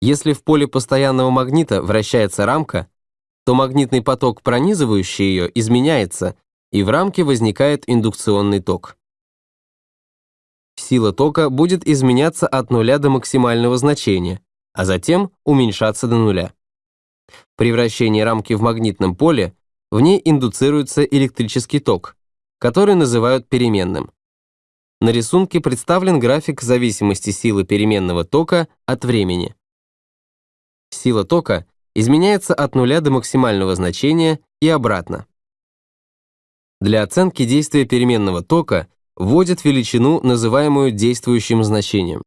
Если в поле постоянного магнита вращается рамка, то магнитный поток, пронизывающий ее, изменяется, и в рамке возникает индукционный ток. Сила тока будет изменяться от нуля до максимального значения, а затем уменьшаться до нуля. При вращении рамки в магнитном поле в ней индуцируется электрический ток, который называют переменным. На рисунке представлен график зависимости силы переменного тока от времени. Сила тока изменяется от нуля до максимального значения и обратно. Для оценки действия переменного тока вводят величину, называемую действующим значением.